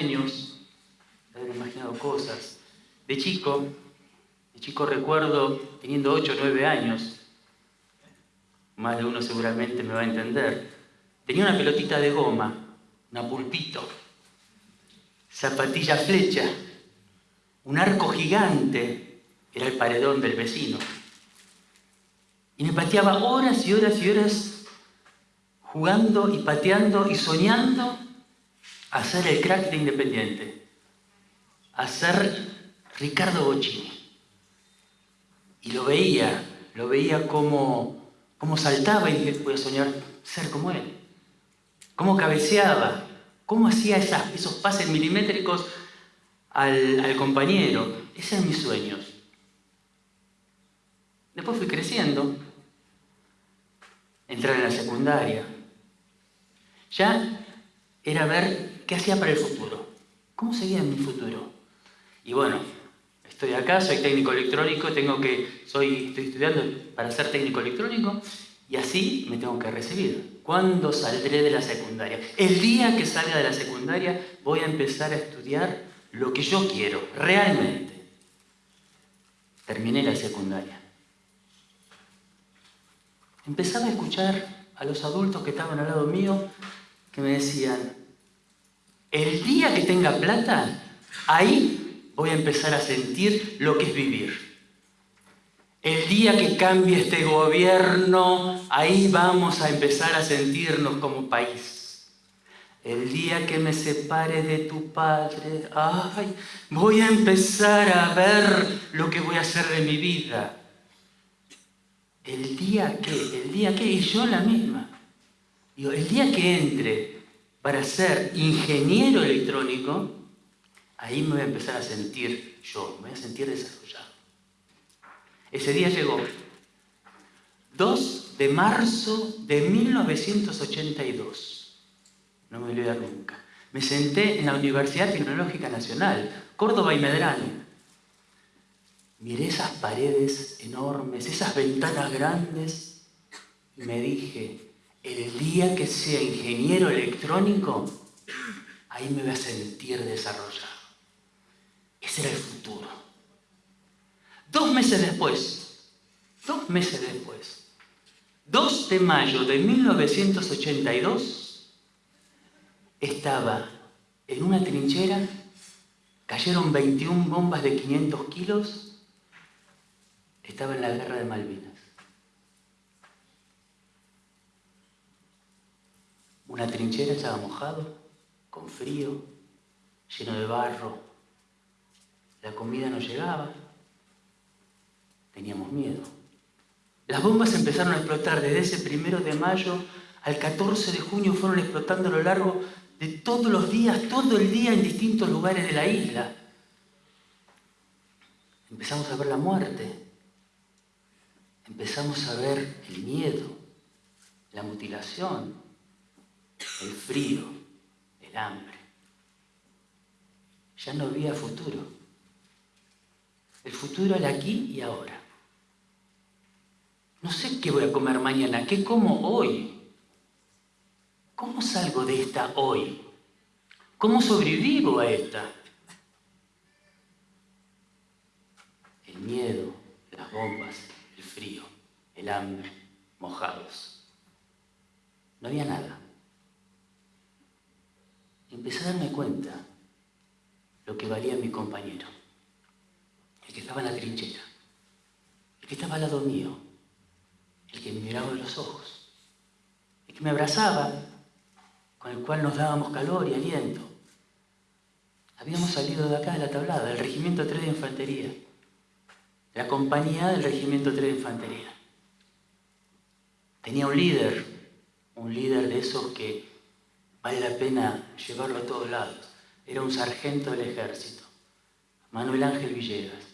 sueños, haber imaginado cosas. De chico, de chico recuerdo, teniendo 8 o 9 años, más de uno seguramente me va a entender, tenía una pelotita de goma, una pulpito, zapatilla flecha, un arco gigante, era el paredón del vecino. Y me pateaba horas y horas y horas jugando y pateando y soñando a ser el crack de Independiente, a ser Ricardo Bocini. Y lo veía, lo veía como, como saltaba y dije, voy soñar ser como él. Cómo cabeceaba, cómo hacía esos pases milimétricos al, al compañero. Esos eran mis sueños. Después fui creciendo, entrar en la secundaria. Ya era ver qué hacía para el futuro. ¿Cómo seguía en mi futuro? Y bueno, estoy acá, soy técnico electrónico, tengo que, soy, estoy estudiando para ser técnico electrónico y así me tengo que recibir. ¿Cuándo saldré de la secundaria? El día que salga de la secundaria voy a empezar a estudiar lo que yo quiero, realmente. Terminé la secundaria. Empezaba a escuchar a los adultos que estaban al lado mío que me decían, el día que tenga plata, ahí voy a empezar a sentir lo que es vivir. El día que cambie este gobierno, ahí vamos a empezar a sentirnos como país. El día que me separe de tu padre, ay, voy a empezar a ver lo que voy a hacer de mi vida. El día que, el día que, y yo la misma. Digo, el día que entre para ser ingeniero electrónico, ahí me voy a empezar a sentir yo, me voy a sentir desarrollado. Ese día llegó. 2 de marzo de 1982. No me olvido nunca. Me senté en la Universidad Tecnológica Nacional, Córdoba y Medrano. Miré esas paredes enormes, esas ventanas grandes y me dije, el día que sea ingeniero electrónico, ahí me voy a sentir desarrollado. Ese era el futuro. Dos meses después, dos meses después, 2 de mayo de 1982, estaba en una trinchera, cayeron 21 bombas de 500 kilos, estaba en la guerra de Malvinas. Una trinchera estaba mojado, con frío, lleno de barro. La comida no llegaba. Teníamos miedo. Las bombas empezaron a explotar desde ese primero de mayo al 14 de junio, fueron explotando a lo largo de todos los días, todo el día en distintos lugares de la isla. Empezamos a ver la muerte, empezamos a ver el miedo, la mutilación, el frío, el hambre. Ya no había futuro. El futuro era aquí y ahora. No sé qué voy a comer mañana, qué como hoy. ¿Cómo salgo de esta hoy? ¿Cómo sobrevivo a esta? El miedo, las bombas, el frío, el hambre, mojados. No había nada. Empecé a darme cuenta lo que valía mi compañero, el que estaba en la trinchera, el que estaba al lado mío, el que me miraba en los ojos, el que me abrazaba, con el cual nos dábamos calor y aliento. Habíamos salido de acá de la tablada, del Regimiento 3 de Infantería, la compañía del Regimiento 3 de Infantería. Tenía un líder, un líder de esos que vale la pena llevarlo a todos lados. Era un sargento del ejército, Manuel Ángel Villegas.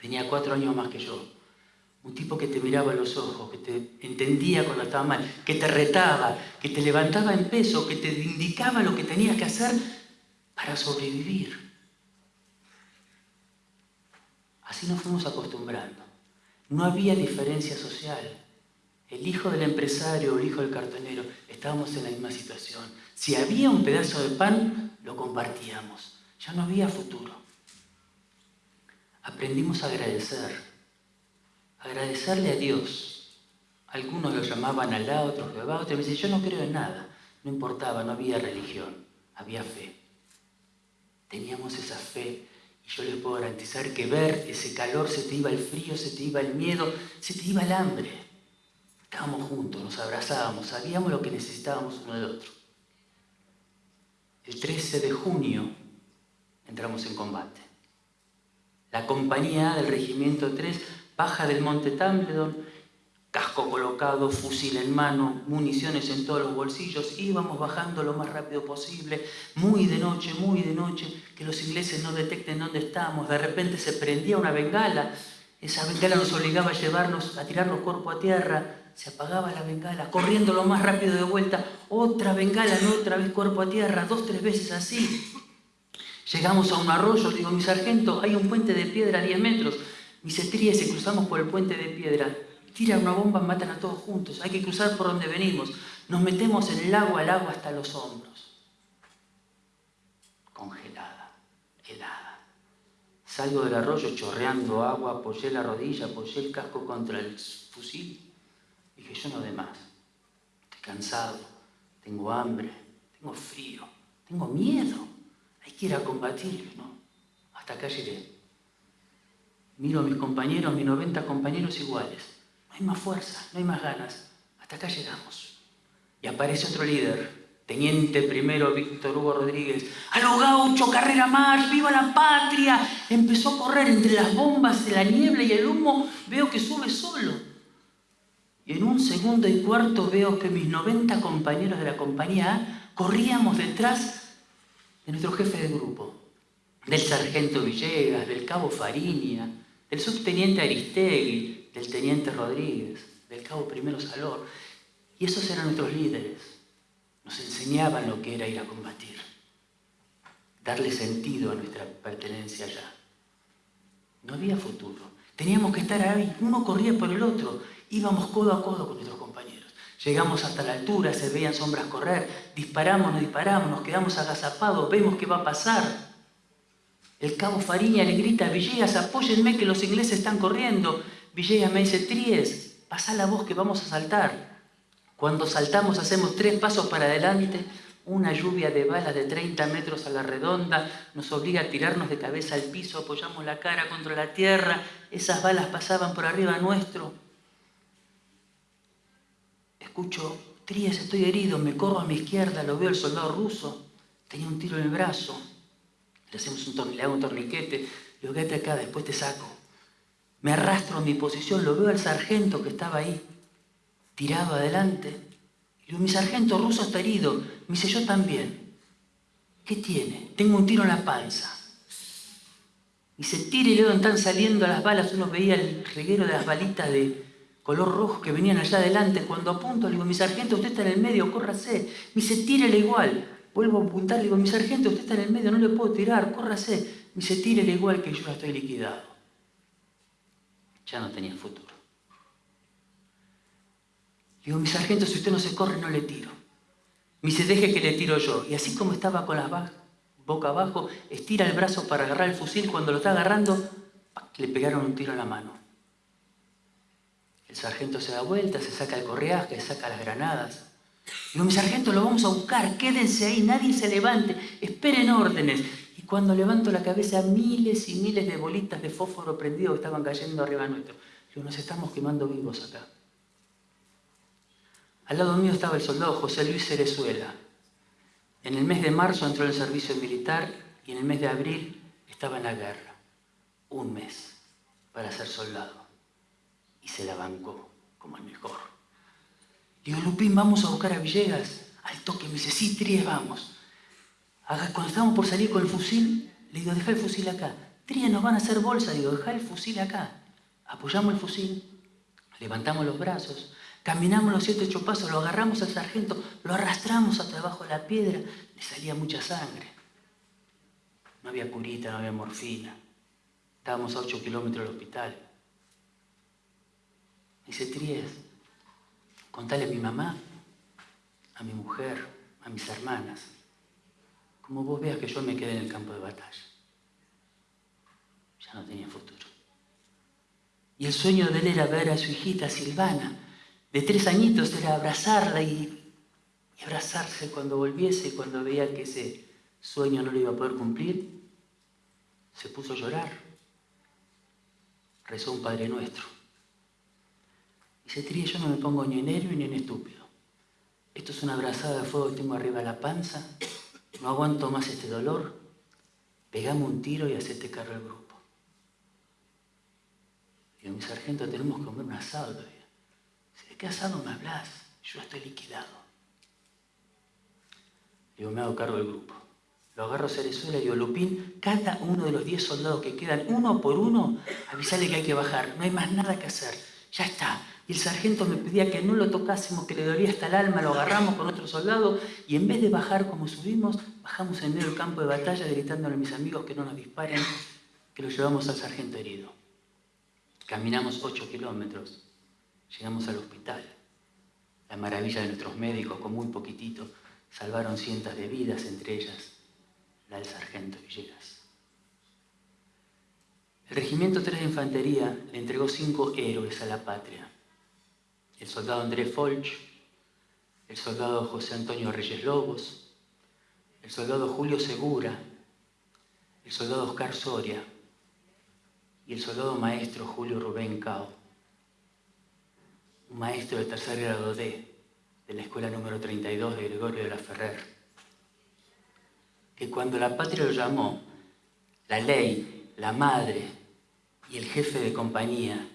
Tenía cuatro años más que yo. Un tipo que te miraba a los ojos, que te entendía cuando estaba mal, que te retaba, que te levantaba en peso, que te indicaba lo que tenías que hacer para sobrevivir. Así nos fuimos acostumbrando. No había diferencia social. el hijo del empresario o el hijo del cartonero, estábamos en la misma situación. Si había un pedazo de pan, lo compartíamos. Ya no había futuro. Aprendimos a agradecer. Agradecerle a Dios. Algunos lo llamaban Alá, otros Jehová, otros me dicen, yo no creo en nada. No importaba, no había religión, había fe. Teníamos esa fe y yo les puedo garantizar que ver ese calor se te iba el frío, se te iba el miedo, se te iba el hambre. Estábamos juntos, nos abrazábamos, sabíamos lo que necesitábamos uno del otro. El 13 de junio entramos en combate. La compañía del Regimiento 3 baja del Monte Tambledon, casco colocado, fusil en mano, municiones en todos los bolsillos, íbamos bajando lo más rápido posible, muy de noche, muy de noche, que los ingleses no detecten dónde estamos. De repente se prendía una bengala, esa bengala nos obligaba a llevarnos, a tirarnos cuerpo a tierra, se apagaba la bengala, corriendo lo más rápido de vuelta, otra bengala, no otra vez cuerpo a tierra, dos, tres veces así. Llegamos a un arroyo, digo, mi sargento, hay un puente de piedra a 10 metros. Mis estrías y cruzamos por el puente de piedra. Tira una bomba, matan a todos juntos. Hay que cruzar por donde venimos. Nos metemos en el agua, el agua hasta los hombros. Congelada, helada. Salgo del arroyo chorreando agua, apoyé la rodilla, apoyé el casco contra el fusil Dije, yo no de más. Estoy cansado, tengo hambre, tengo frío, tengo miedo. Hay que ir a combatir, ¿no? Hasta acá llegué. Miro a mis compañeros, mis 90 compañeros iguales. No hay más fuerza, no hay más ganas. Hasta acá llegamos. Y aparece otro líder, Teniente primero Víctor Hugo Rodríguez. ¡A lo gaucho, carrera más! ¡Viva la patria! Empezó a correr entre las bombas la niebla y el humo. Veo que sube solo y en un segundo y cuarto veo que mis 90 compañeros de la compañía A corríamos detrás de nuestro jefe de grupo, del sargento Villegas, del cabo Fariña, del subteniente Aristegui, del teniente Rodríguez, del cabo Primero Salor. Y esos eran nuestros líderes. Nos enseñaban lo que era ir a combatir, darle sentido a nuestra pertenencia allá. No había futuro. Teníamos que estar ahí, uno corría por el otro Íbamos codo a codo con nuestros compañeros. Llegamos hasta la altura, se veían sombras correr, disparamos, nos disparamos, nos quedamos agazapados, vemos qué va a pasar. El cabo Fariña le grita Villegas, apóyenme que los ingleses están corriendo. Villegas me dice, Tries, pasa la voz que vamos a saltar. Cuando saltamos hacemos tres pasos para adelante, una lluvia de balas de 30 metros a la redonda nos obliga a tirarnos de cabeza al piso, apoyamos la cara contra la tierra, esas balas pasaban por arriba nuestro, Escucho, Trías, estoy herido, me corro a mi izquierda, lo veo el soldado ruso, tenía un tiro en el brazo, le, hacemos un hago un torniquete, digo, quédate acá, después te saco. Me arrastro a mi posición, lo veo al sargento que estaba ahí, tirado adelante. Y digo, mi sargento ruso está herido. Me dice, yo también. ¿Qué tiene? Tengo un tiro en la panza. Y se tira y luego están saliendo las balas, uno veía el reguero de las balitas de, color rojo que venían allá adelante. Cuando apunto, le digo, mi sargento, usted está en el medio, córrase. Me dice, tírele igual. Vuelvo a apuntar, le digo, mi sargento, usted está en el medio, no le puedo tirar, córrase. Me dice, tírele igual que yo ya estoy liquidado. Ya no tenía futuro. Le digo, mi sargento, si usted no se corre, no le tiro. Me dice, deje que le tiro yo. Y así como estaba con la boca abajo, estira el brazo para agarrar el fusil. Cuando lo está agarrando, le pegaron un tiro en la mano. El sargento se da vuelta, se saca el correaje, saca las granadas. Digo, mi sargento, lo vamos a buscar, quédense ahí, nadie se levante, esperen órdenes. Y cuando levanto la cabeza, miles y miles de bolitas de fósforo prendido estaban cayendo arriba nuestro. Digo, nos estamos quemando vivos acá. Al lado mío estaba el soldado José Luis Cerezuela. En el mes de marzo entró en el servicio militar y en el mes de abril estaba en la guerra. Un mes para ser soldado y se la bancó como el mejor. Digo, Lupín, vamos a buscar a Villegas. Al toque me dice, sí, Tries, vamos. Cuando estábamos por salir con el fusil, le digo, deja el fusil acá. Tries, nos van a hacer bolsa. Digo, deja el fusil acá. Apoyamos el fusil, levantamos los brazos, caminamos los siete ocho pasos, lo agarramos al sargento, lo arrastramos hasta abajo de la piedra, le salía mucha sangre. No había curita, no había morfina. Estábamos a ocho kilómetros del hospital. Dice Tries, Contale a mi mamá, a mi mujer, a mis hermanas, como vos veas que yo me quedé en el campo de batalla. Ya no tenía futuro. Y el sueño de él era ver a su hijita Silvana, de tres añitos, era abrazarla y, y abrazarse cuando volviese, cuando veía que ese sueño no lo iba a poder cumplir, se puso a llorar. Rezó un Padre Nuestro. Tría, yo no me pongo ni en héroe ni en estúpido. Esto es una abrazada de fuego que tengo arriba de la panza. No aguanto más este dolor. Pegame un tiro y hacete cargo al grupo. Digo, mi sargento, tenemos que comer un asado todavía. ¿De qué asado me hablas? Yo estoy liquidado. Digo, me hago cargo del grupo. Lo agarro a Cerezuela y digo, Lupín, cada uno de los 10 soldados que quedan, uno por uno, avisale que hay que bajar. No hay más nada que hacer. Ya está. Y el sargento me pedía que no lo tocásemos, que le dolía hasta el alma, lo agarramos con otro soldado y en vez de bajar como subimos, bajamos en medio del campo de batalla gritándole a mis amigos que no nos disparen, que lo llevamos al sargento herido. Caminamos 8 kilómetros, llegamos al hospital. La maravilla de nuestros médicos, con muy poquitito, salvaron cientos de vidas, entre ellas la del sargento Villegas. El Regimiento 3 de Infantería le entregó cinco héroes a la patria. El soldado Andrés Folch, el soldado José Antonio Reyes Lobos, el soldado Julio Segura, el soldado Oscar Soria y el soldado maestro Julio Rubén Cao, un maestro de tercer grado D de la escuela número 32 de Gregorio de la Ferrer, que cuando la patria lo llamó, la ley, la madre y el jefe de compañía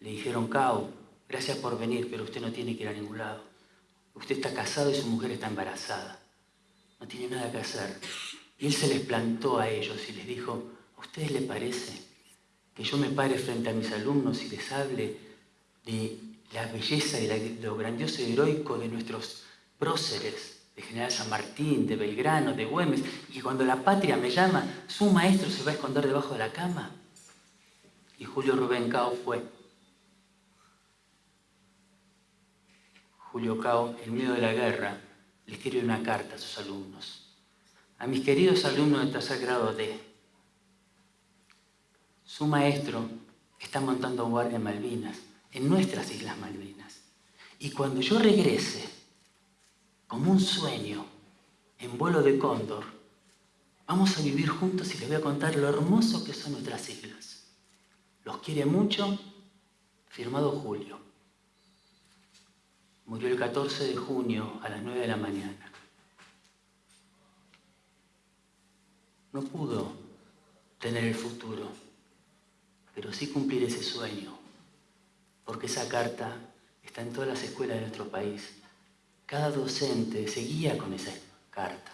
le dijeron, Cao, gracias por venir, pero usted no tiene que ir a ningún lado. Usted está casado y su mujer está embarazada. No tiene nada que hacer. Y él se les plantó a ellos y les dijo, ¿a ustedes les parece que yo me pare frente a mis alumnos y les hable de la belleza y lo grandioso y heroico de nuestros próceres, de General San Martín, de Belgrano, de Güemes, y cuando la patria me llama, su maestro se va a esconder debajo de la cama? Y Julio Rubén Cao fue. Julio Cao, en medio de la guerra, le escribe una carta a sus alumnos. A mis queridos alumnos de tercer grado D, su maestro está montando guardia en Malvinas, en nuestras Islas Malvinas. Y cuando yo regrese, como un sueño, en vuelo de cóndor, vamos a vivir juntos y les voy a contar lo hermoso que son nuestras islas. Los quiere mucho, firmado Julio. Murió el 14 de junio a las 9 de la mañana. No pudo tener el futuro, pero sí cumplir ese sueño, porque esa carta está en todas las escuelas de nuestro país. Cada docente se guía con esa carta.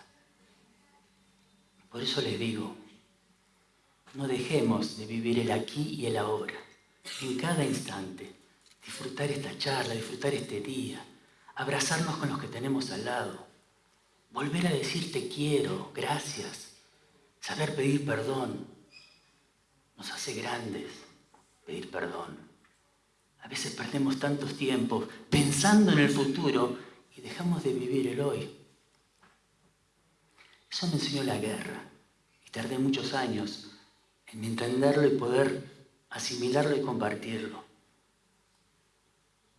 Por eso les digo, no dejemos de vivir el aquí y el ahora, en cada instante disfrutar esta charla, disfrutar este día, abrazarnos con los que tenemos al lado, volver a decir te quiero, gracias, saber pedir perdón, nos hace grandes pedir perdón. A veces perdemos tantos tiempos pensando en el futuro y dejamos de vivir el hoy. Eso me enseñó la guerra y tardé muchos años en entenderlo y poder asimilarlo y compartirlo.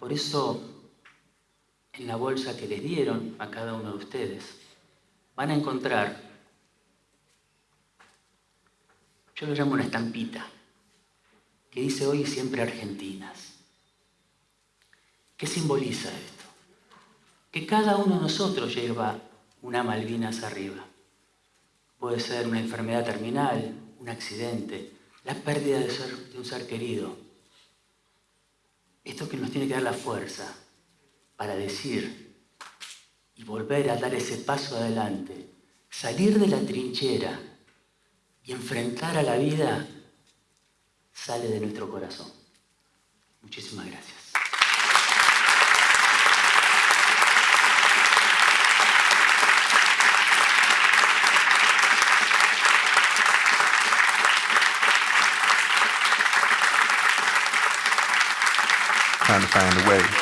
Por eso, en la bolsa que les dieron a cada uno de ustedes, van a encontrar, yo lo llamo una estampita, que dice hoy siempre Argentinas. ¿Qué simboliza esto? Que cada uno de nosotros lleva una Malvinas arriba. Puede ser una enfermedad terminal, un accidente, la pérdida de un ser querido, esto que nos tiene que dar la fuerza para decir y volver a dar ese paso adelante, salir de la trinchera y enfrentar a la vida, sale de nuestro corazón. Muchísimas gracias. Find a way.